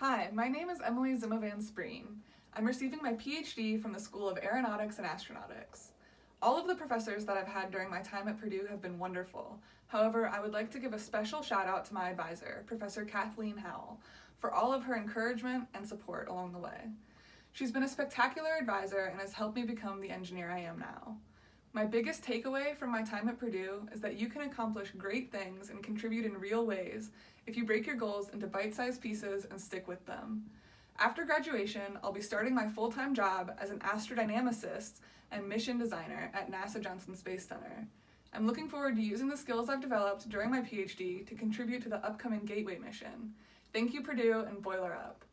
Hi, my name is Emily Zimovan-Spreen. I'm receiving my PhD from the School of Aeronautics and Astronautics. All of the professors that I've had during my time at Purdue have been wonderful. However, I would like to give a special shout out to my advisor, Professor Kathleen Howell, for all of her encouragement and support along the way. She's been a spectacular advisor and has helped me become the engineer I am now. My biggest takeaway from my time at Purdue is that you can accomplish great things and contribute in real ways if you break your goals into bite-sized pieces and stick with them. After graduation, I'll be starting my full-time job as an astrodynamicist and mission designer at NASA Johnson Space Center. I'm looking forward to using the skills I've developed during my PhD to contribute to the upcoming Gateway mission. Thank you, Purdue, and boiler up.